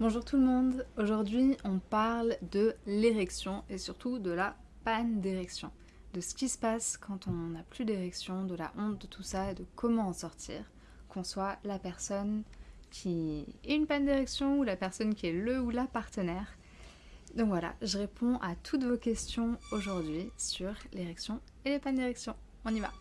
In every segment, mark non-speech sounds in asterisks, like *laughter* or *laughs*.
Bonjour tout le monde, aujourd'hui on parle de l'érection et surtout de la panne d'érection, de ce qui se passe quand on n'a plus d'érection, de la honte de tout ça et de comment en sortir, qu'on soit la personne qui est une panne d'érection ou la personne qui est le ou la partenaire. Donc voilà, je réponds à toutes vos questions aujourd'hui sur l'érection et les pannes d'érection. On y va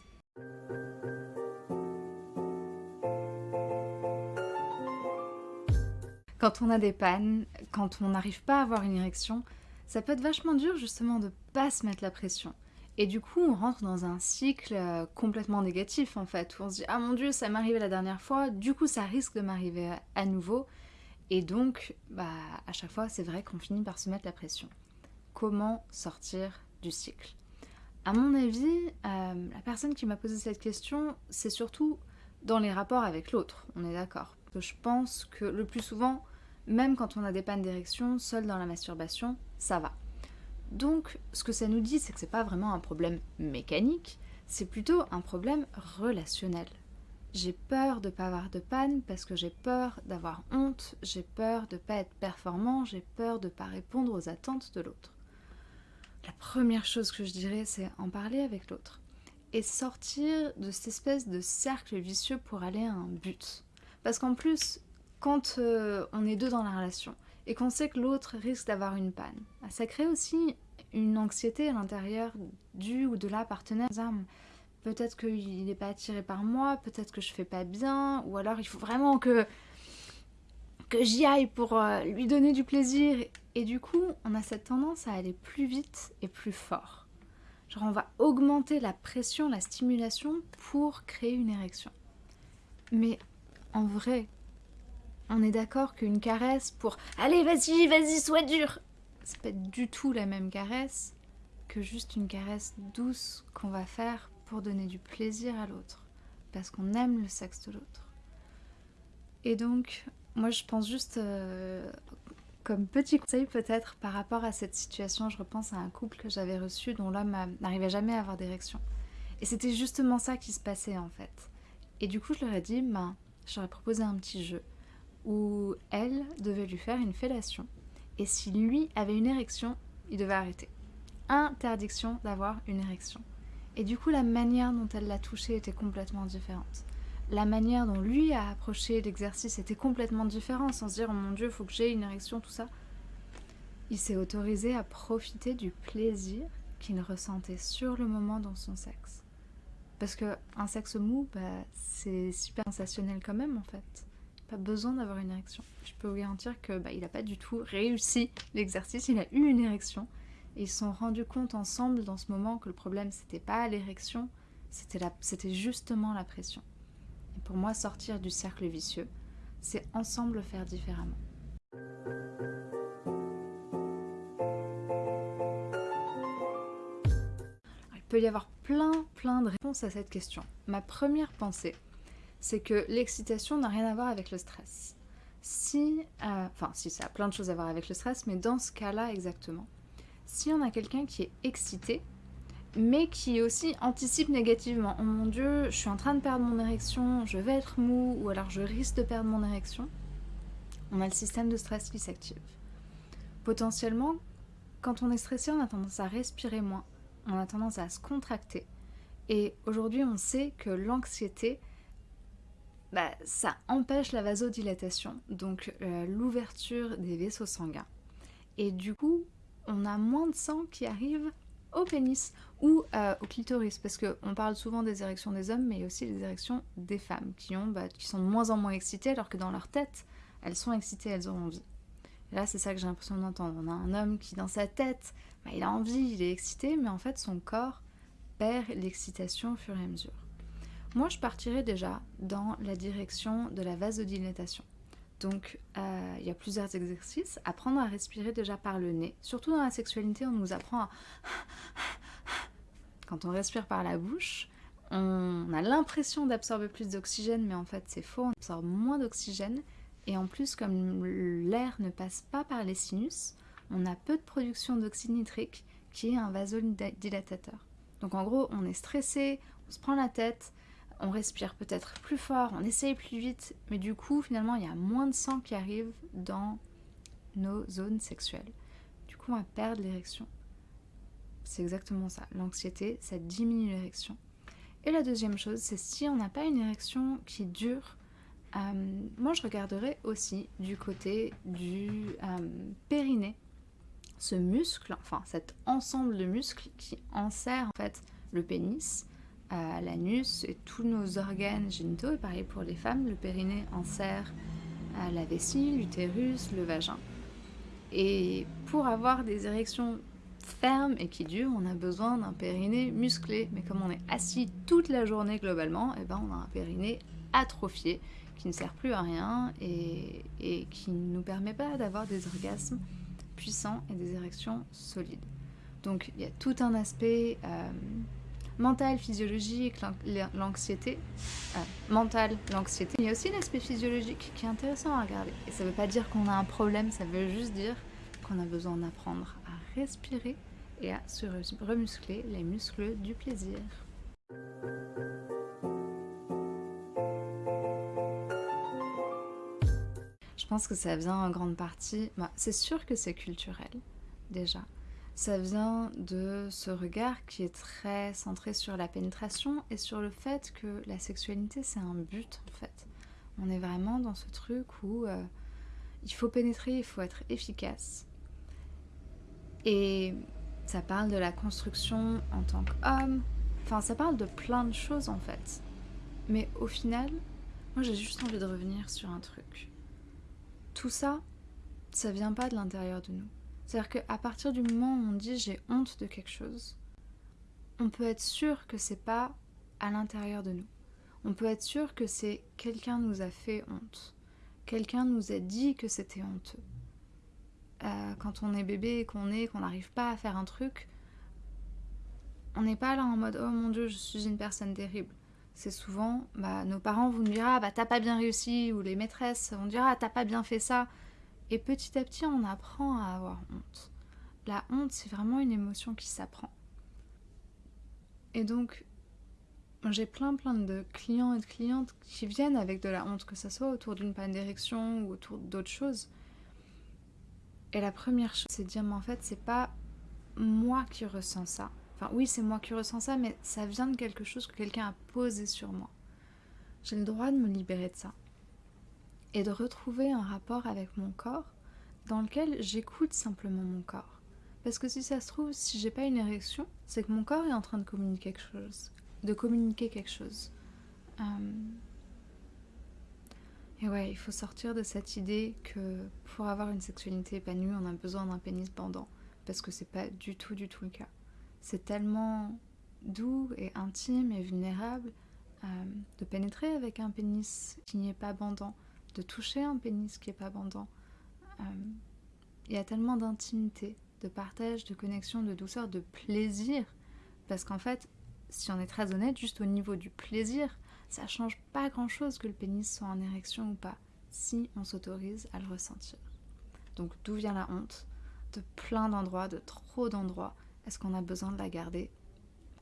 Quand on a des pannes, quand on n'arrive pas à avoir une érection, ça peut être vachement dur justement de pas se mettre la pression. Et du coup, on rentre dans un cycle euh, complètement négatif en fait, où on se dit « Ah mon dieu, ça m'est arrivé la dernière fois, du coup ça risque de m'arriver à nouveau. » Et donc, bah, à chaque fois, c'est vrai qu'on finit par se mettre la pression. Comment sortir du cycle? À mon avis, euh, la personne qui m'a posé cette question, c'est surtout dans les rapports avec l'autre, on est d'accord je pense que le plus souvent, même quand on a des pannes d'érection, seul dans la masturbation, ça va. Donc, ce que ça nous dit, c'est que c'est pas vraiment un problème mécanique, c'est plutôt un problème relationnel. J'ai peur de pas avoir de panne parce que j'ai peur d'avoir honte, j'ai peur de pas être performant, j'ai peur de pas répondre aux attentes de l'autre. La première chose que je dirais, c'est en parler avec l'autre et sortir de cette espèce de cercle vicieux pour aller à un but. Parce qu'en plus, quand euh, on est deux dans la relation et qu'on sait que l'autre risque d'avoir une panne, bah, ça crée aussi une anxiété à l'intérieur du ou de la partenaire. Peut-être qu'il n'est pas attiré par moi, peut-être que je fais pas bien, ou alors il faut vraiment que, que j'y aille pour euh, lui donner du plaisir. Et du coup, on a cette tendance à aller plus vite et plus fort. Genre on va augmenter la pression, la stimulation pour créer une érection. Mais en vrai, on est d'accord qu'une caresse pour « Allez, vas-y, vas-y, sois dur !» C'est pas du tout la même caresse que juste une caresse douce qu'on va faire pour donner du plaisir à l'autre, parce qu'on aime le sexe de l'autre. Et donc, moi je pense juste, euh, comme petit conseil peut-être par rapport à cette situation, je repense à un couple que j'avais reçu dont l'homme n'arrivait jamais à avoir d'érection. Et c'était justement ça qui se passait en fait. Et du coup je leur ai dit, ben, j'aurais proposé un petit jeu où elle devait lui faire une fellation. Et si lui avait une érection, il devait arrêter. Interdiction d'avoir une érection. Et du coup, la manière dont elle l'a touché était complètement différente. La manière dont lui a approché l'exercice était complètement différente, sans se dire « Oh mon Dieu, faut que j'ai une érection, tout ça ». Il s'est autorisé à profiter du plaisir qu'il ressentait sur le moment dans son sexe. Parce qu'un sexe mou, bah, c'est super sensationnel quand même en fait. Pas besoin d'avoir une érection. Je peux vous garantir que bah, il n'a pas du tout réussi l'exercice, il a eu une érection. Et ils se sont rendus compte ensemble dans ce moment que le problème c'était pas l'érection, c'était justement la pression. Et pour moi, sortir du cercle vicieux, c'est ensemble faire différemment. Il peut y avoir plein, plein de réponses à cette question. Ma première pensée, c'est que l'excitation n'a rien à voir avec le stress. Si, euh, enfin si ça a plein de choses à voir avec le stress, mais dans ce cas-là exactement, si on a quelqu'un qui est excité, mais qui aussi anticipe négativement, oh mon dieu, je suis en train de perdre mon érection, je vais être mou, ou alors je risque de perdre mon érection, on a le système de stress qui s'active. Potentiellement, quand on est stressé, on a tendance à respirer moins, on a tendance à se contracter. Et aujourd'hui, on sait que l'anxiété, bah, ça empêche la vasodilatation, donc euh, l'ouverture des vaisseaux sanguins. Et du coup, on a moins de sang qui arrive au pénis ou euh, au clitoris, parce qu'on parle souvent des érections des hommes, mais aussi des érections des femmes, qui, ont, bah, qui sont de moins en moins excitées, alors que dans leur tête, elles sont excitées, elles ont envie là, c'est ça que j'ai l'impression d'entendre. On a un homme qui, dans sa tête, bah, il a envie, il est excité, mais en fait, son corps perd l'excitation au fur et à mesure. Moi, je partirais déjà dans la direction de la vasodilatation. Donc, euh, il y a plusieurs exercices. Apprendre à respirer déjà par le nez. Surtout dans la sexualité, on nous apprend à... *laughs* Quand on respire par la bouche, on a l'impression d'absorber plus d'oxygène, mais en fait c'est faux, on absorbe moins d'oxygène et en plus, comme l'air ne passe pas par les sinus, on a peu de production d'oxyde nitrique qui est un vasodilatateur. Donc en gros, on est stressé, on se prend la tête, on respire peut-être plus fort, on essaye plus vite, mais du coup, finalement, il y a moins de sang qui arrive dans nos zones sexuelles. Du coup, on va perdre l'érection. C'est exactement ça. L'anxiété, ça diminue l'érection. Et la deuxième chose, c'est si on n'a pas une érection qui dure, euh, moi je regarderai aussi du côté du euh, périnée, ce muscle, enfin cet ensemble de muscles qui enserre en fait le pénis, l'anus et tous nos organes génitaux. Et pareil pour les femmes, le périnée enserre la vessie, l'utérus, le vagin. Et pour avoir des érections fermes et qui durent, on a besoin d'un périnée musclé. Mais comme on est assis toute la journée globalement, et eh ben on a un périnée atrophié qui ne sert plus à rien et, qui ne nous permet pas d'avoir des orgasmes puissants et des érections solides. Donc il y a tout un aspect euh, mental, physiologique, l'anxiété, euh, mental, l'anxiété. Il y a aussi l'aspect physiologique qui est intéressant à regarder. Et ça ne veut pas dire qu'on a un problème, ça veut juste dire qu'on a besoin d'apprendre à respirer et à se remuscler les muscles du plaisir. Je pense que ça vient en grande partie, bah, c'est sûr que c'est culturel déjà, ça vient de ce regard qui est très centré sur la pénétration et sur le fait que la sexualité c'est un but en fait. On est vraiment dans ce truc où euh, il faut pénétrer, il faut être efficace. Et ça parle de la construction en tant qu'homme, enfin ça parle de plein de choses en fait. Mais au final, moi j'ai juste envie de revenir sur un truc. Tout ça, ça vient pas de l'intérieur de nous. C'est-à-dire qu'à partir du moment où on dit j'ai honte de quelque chose, on peut être sûr que c'est pas à l'intérieur de nous. On peut être sûr que c'est quelqu'un nous a fait honte. Quelqu'un nous a dit que c'était honteux. Euh, quand on est bébé qu'on est, qu'on n'arrive pas à faire un truc, on n'est pas là en mode oh mon dieu je suis une personne terrible. C'est souvent bah, nos parents vont nous dire ah bah t'as pas bien réussi ou les maîtresses vont dire ah t'as pas bien fait ça et petit à petit, on apprend à avoir honte. La honte, c'est vraiment une émotion qui s'apprend. Et donc, j'ai plein plein de clients et de clientes qui viennent avec de la honte, que ce soit autour d'une panne d'érection ou autour d'autres choses. Et la première chose, c'est de dire, mais en fait, c'est pas moi qui ressens ça. Enfin, oui, c'est moi qui ressens ça, mais ça vient de quelque chose que quelqu'un a posé sur moi. J'ai le droit de me libérer de ça et de retrouver un rapport avec mon corps dans lequel j'écoute simplement mon corps. Parce que si ça se trouve, si j'ai pas une érection, c'est que mon corps est en train de communiquer quelque chose. De communiquer quelque chose. Euh, et ouais, il faut sortir de cette idée que pour avoir une sexualité épanouie, on a besoin d'un pénis bandant. Parce que c'est pas du tout, du tout le cas. C'est tellement doux et intime et vulnérable euh, de pénétrer avec un pénis qui n'est pas bandant de toucher un pénis qui est pas bandant. Euh, il y a tellement d'intimité, de partage, de connexion, de douceur, de plaisir. Parce qu'en fait, si on est très honnête, juste au niveau du plaisir, ça change pas grand chose que le pénis soit en érection ou pas, si on s'autorise à le ressentir. Donc d'où vient la honte De plein d'endroits, de trop d'endroits? Est-ce qu'on a besoin de la garder?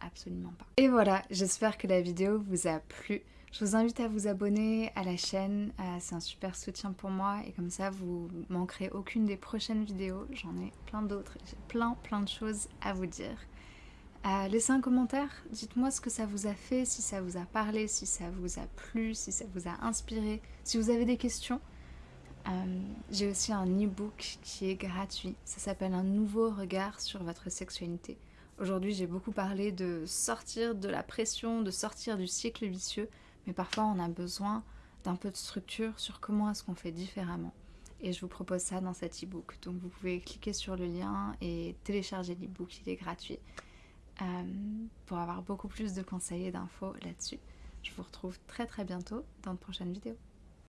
Absolument pas. Et voilà, j'espère que la vidéo vous a plu. Je vous invite à vous abonner à la chaîne, euh, c'est un super soutien pour moi et comme ça vous manquerez aucune des prochaines vidéos. J'en ai plein d'autres, j'ai plein plein de choses à vous dire. Euh, laissez un commentaire, dites-moi ce que ça vous a fait, si ça vous a parlé, si ça vous a plu, si ça vous a inspiré, si vous avez des questions. Euh, j'ai aussi un e-book qui est gratuit, ça s'appelle Un nouveau regard sur votre sexualité. Aujourd'hui j'ai beaucoup parlé de sortir de la pression, de sortir du cycle vicieux, mais parfois on a besoin d'un peu de structure sur comment est-ce qu'on fait différemment. Et je vous propose ça dans cet e-book. Donc vous pouvez cliquer sur le lien et télécharger l'e-book, il est gratuit, euh, pour avoir beaucoup plus de conseils et d'infos là-dessus. Je vous retrouve très très bientôt dans de prochaines vidéos.